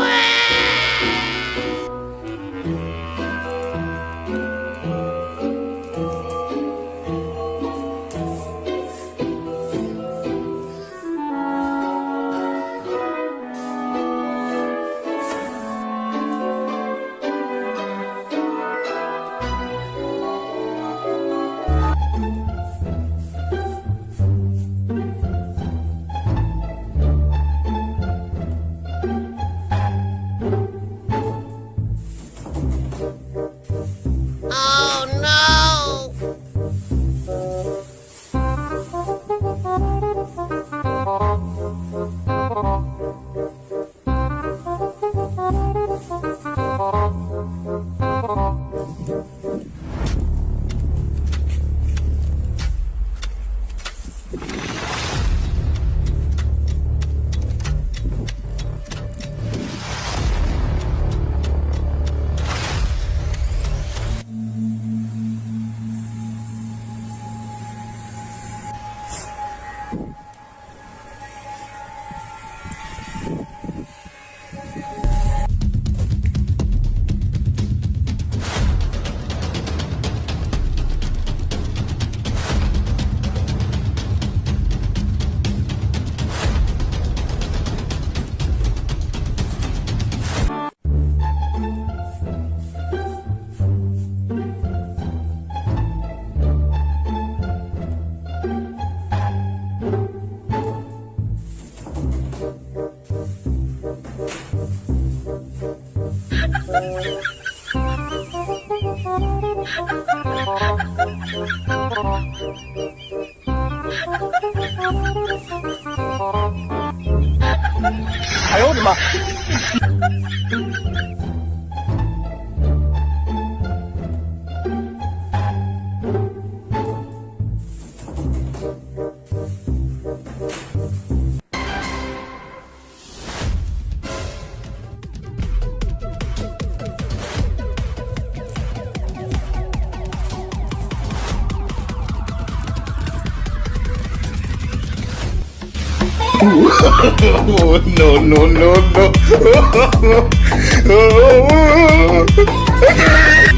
哎呦 Fatima. 的妈！oh, no, no,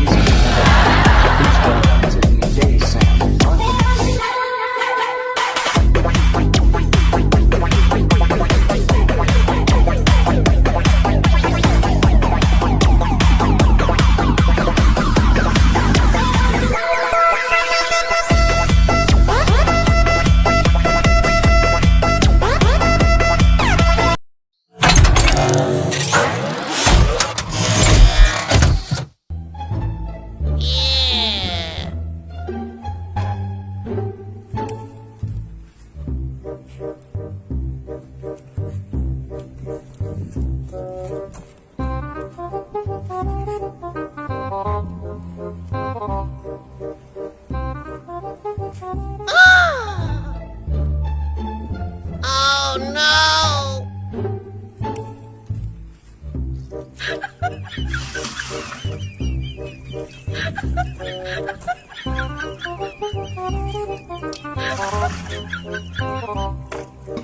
Ah!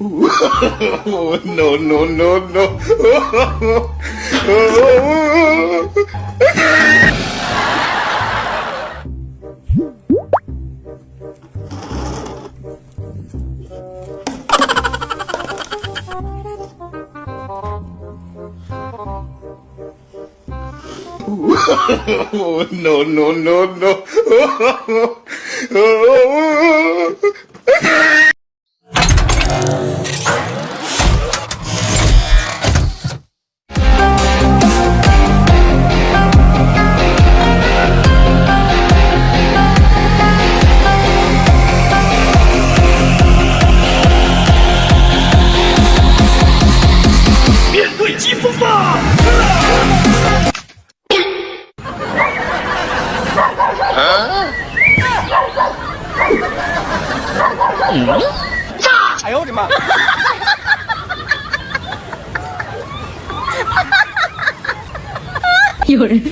Oh, no, no. no, no, no, no. no, no, no, no. 炸?哎呦我的妈！有人。